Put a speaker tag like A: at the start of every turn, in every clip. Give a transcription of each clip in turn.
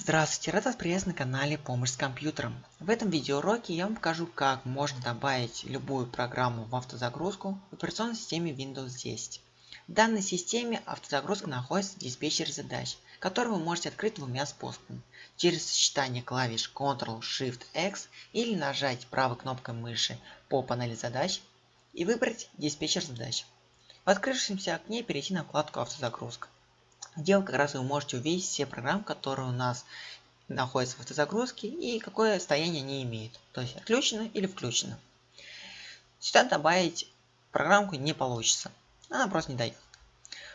A: Здравствуйте, рад вас приветствовать на канале Помощь с компьютером. В этом видеоуроке я вам покажу, как можно добавить любую программу в автозагрузку в операционной системе Windows 10. В данной системе автозагрузка находится в диспетчере задач, который вы можете открыть двумя способами. Через сочетание клавиш Ctrl-Shift-X или нажать правой кнопкой мыши по панели задач и выбрать диспетчер задач. В открывшемся окне перейти на вкладку автозагрузка где как раз вы можете увидеть все программы, которые у нас находятся в автозагрузке и какое состояние они имеют. То есть отключено или включено. Сюда добавить программку не получится. Она просто не дает.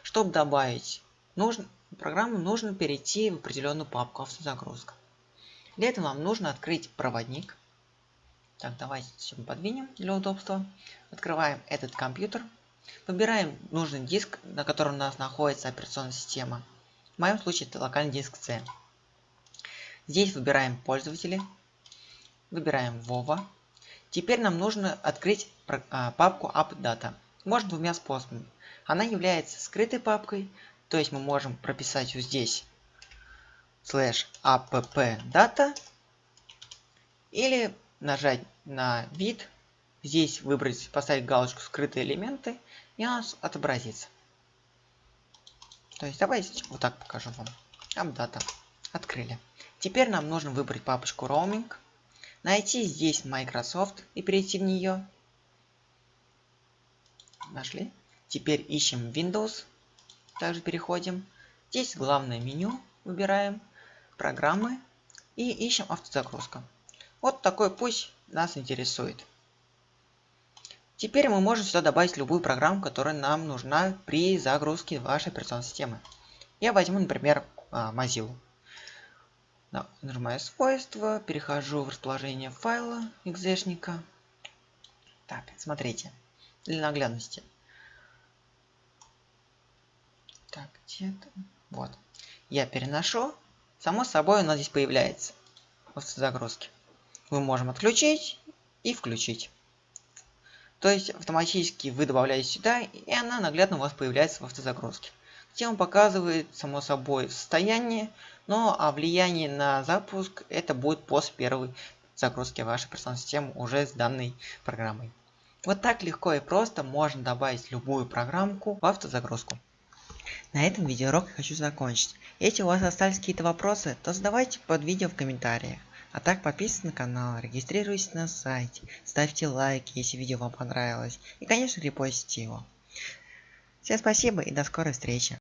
A: Чтобы добавить нужно, программу, нужно перейти в определенную папку автозагрузка. Для этого вам нужно открыть проводник. Так, давайте все подвинем для удобства. Открываем этот компьютер. Выбираем нужный диск, на котором у нас находится операционная система. В моем случае это локальный диск C. Здесь выбираем пользователи. Выбираем Vova. Теперь нам нужно открыть а, папку AppData. Можно двумя способами. Она является скрытой папкой, то есть мы можем прописать вот здесь slash appdata или нажать на вид Здесь выбрать, поставить галочку «Скрытые элементы» и у нас отобразится. То есть давайте вот так покажу вам. Апдата. Открыли. Теперь нам нужно выбрать папочку Roaming, найти здесь Microsoft и перейти в нее. Нашли. Теперь ищем Windows. Также переходим. Здесь главное меню. Выбираем программы и ищем автозагрузка. Вот такой пусть нас интересует. Теперь мы можем сюда добавить любую программу, которая нам нужна при загрузке вашей операционной системы. Я возьму, например, а, Mozilla. Нажимаю свойства, перехожу в расположение файла экзешника. Так, смотрите, для наглядности. Так, где-то... Вот. Я переношу. Само собой у нас здесь появляется в загрузке. Мы можем отключить и включить. То есть автоматически вы добавляете сюда, и она наглядно у вас появляется в автозагрузке. Он показывает, само собой, состояние, но а влияние на запуск это будет после первой загрузки вашей операционной системы уже с данной программой. Вот так легко и просто можно добавить любую программку в автозагрузку. На этом видеоурок я хочу закончить. Если у вас остались какие-то вопросы, то задавайте под видео в комментариях. А так подписывайтесь на канал, регистрируйтесь на сайте, ставьте лайки, если видео вам понравилось. И конечно репостите его. Всем спасибо и до скорой встречи.